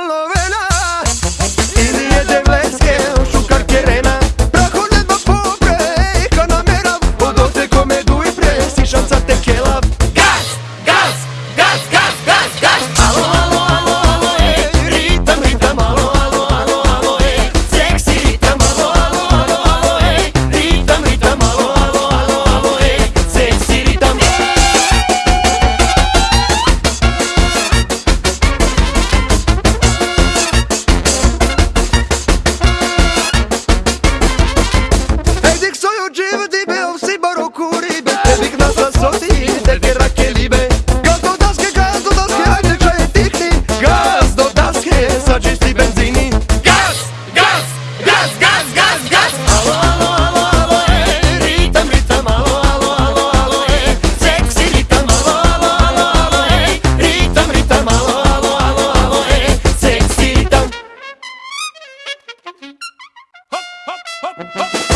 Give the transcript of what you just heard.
Je devletske Oh.